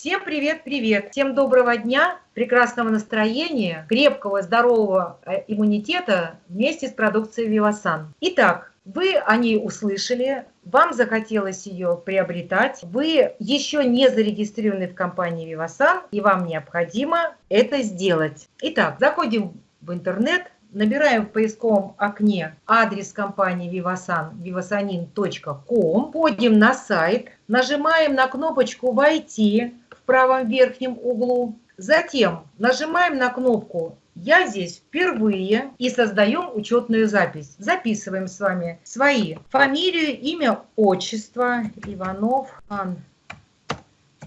Всем привет-привет! Всем доброго дня, прекрасного настроения, крепкого, здорового э, иммунитета вместе с продукцией Вивасан. Итак, вы о ней услышали, вам захотелось ее приобретать, вы еще не зарегистрированы в компании Вивасан, и вам необходимо это сделать. Итак, заходим в интернет, Набираем в поисковом окне адрес компании Vivasan, vivasanin.com, входим на сайт, нажимаем на кнопочку «Войти» правом верхнем углу, затем нажимаем на кнопку «Я здесь впервые» и создаем учетную запись. Записываем с вами свои фамилию, имя, отчество, Иванов, Ан,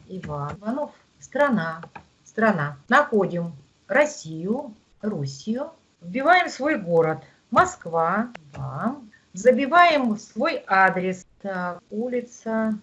Иван, Иванов, страна, страна. Находим Россию, Руссию, Вбиваем свой город. Москва. Да. Забиваем свой адрес. Так, улица,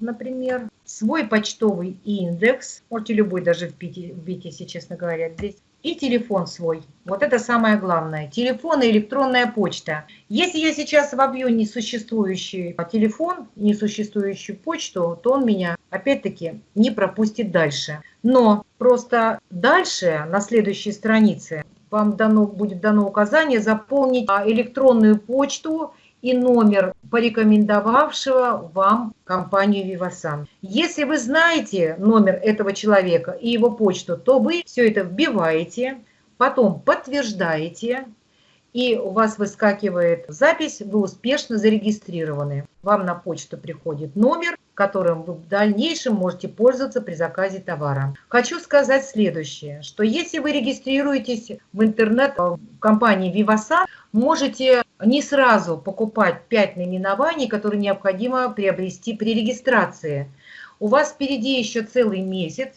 например. Свой почтовый индекс. Можете любой даже вбить, вбить, если честно говоря, здесь. И телефон свой. Вот это самое главное. Телефон и электронная почта. Если я сейчас вобью несуществующий телефон, несуществующую почту, то он меня опять-таки не пропустит дальше. Но просто дальше, на следующей странице, вам дано, будет дано указание заполнить а, электронную почту и номер порекомендовавшего вам компанию Vivasan. Если вы знаете номер этого человека и его почту, то вы все это вбиваете, потом подтверждаете, и у вас выскакивает запись, вы успешно зарегистрированы. Вам на почту приходит номер, которым вы в дальнейшем можете пользоваться при заказе товара. Хочу сказать следующее, что если вы регистрируетесь в интернет в компании Vivasan, можете не сразу покупать 5 наименований, которые необходимо приобрести при регистрации. У вас впереди еще целый месяц,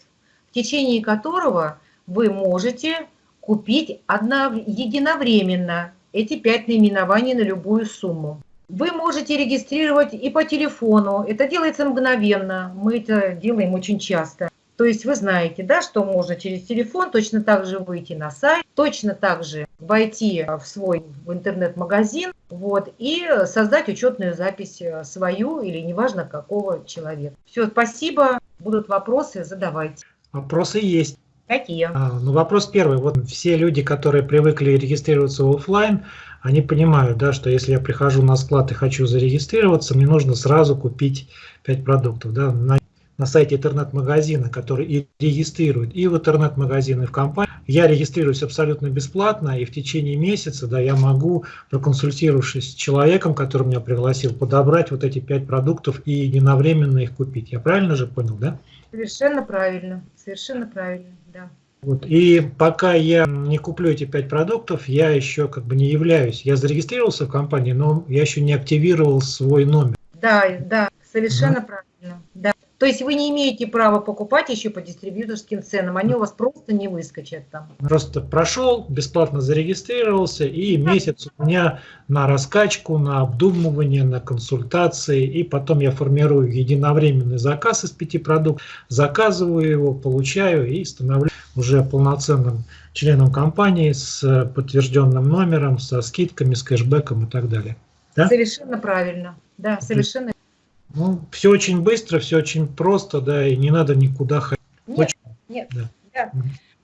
в течение которого вы можете купить одно, единовременно эти 5 наименований на любую сумму. Вы можете регистрировать и по телефону. Это делается мгновенно. Мы это делаем очень часто. То есть вы знаете, да, что можно через телефон точно так же выйти на сайт, точно так же войти в свой интернет-магазин вот, и создать учетную запись э, свою или неважно какого человека. Все, спасибо. Будут вопросы, задавайте. Вопросы есть. Какие? А, ну, вопрос первый. Вот все люди, которые привыкли регистрироваться офлайн, они понимают, да, что если я прихожу на склад и хочу зарегистрироваться, мне нужно сразу купить 5 продуктов. Да, на, на сайте интернет-магазина, который и регистрирует и в интернет-магазин, и в компании. Я регистрируюсь абсолютно бесплатно, и в течение месяца да, я могу, проконсультировавшись с человеком, который меня пригласил, подобрать вот эти 5 продуктов и единовременно их купить. Я правильно же понял, да? Совершенно правильно, совершенно правильно, да. Вот. И пока я не куплю эти пять продуктов, я еще как бы не являюсь. Я зарегистрировался в компании, но я еще не активировал свой номер. Да, да, совершенно угу. правильно. Да. То есть вы не имеете права покупать еще по дистрибьюторским ценам, они у вас просто не выскочат там. Просто прошел, бесплатно зарегистрировался, и месяц у меня на раскачку, на обдумывание, на консультации, и потом я формирую единовременный заказ из пяти продуктов, заказываю его, получаю и становлюсь уже полноценным членом компании с подтвержденным номером, со скидками, с кэшбэком и так далее. Да? Совершенно правильно. Да, совершенно ну, все очень быстро, все очень просто, да, и не надо никуда ходить. Нет, очень... нет. Да. Да.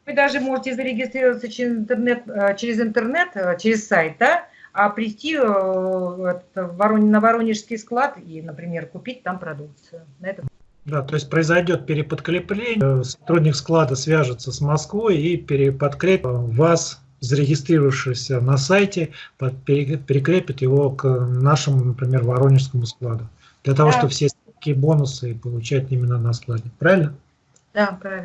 Вы даже можете зарегистрироваться через интернет, э, через интернет, э, через сайт, да, а прийти э, на Воронежский склад и, например, купить там продукцию. На этом. Да, то есть произойдет переподкрепление, сотрудник склада свяжется с Москвой и переподкрепит вас, зарегистрировавшегося на сайте, перекрепит его к нашему, например, Воронежскому складу для того, да. чтобы все такие бонусы получать именно на складе. Правильно? Да, правильно.